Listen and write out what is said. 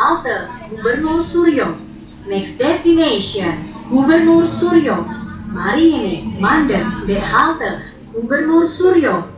halte Gubernur Suryo. Next destination Gubernur Suryo. Mari ini mandek de halte Gubernur Suryo.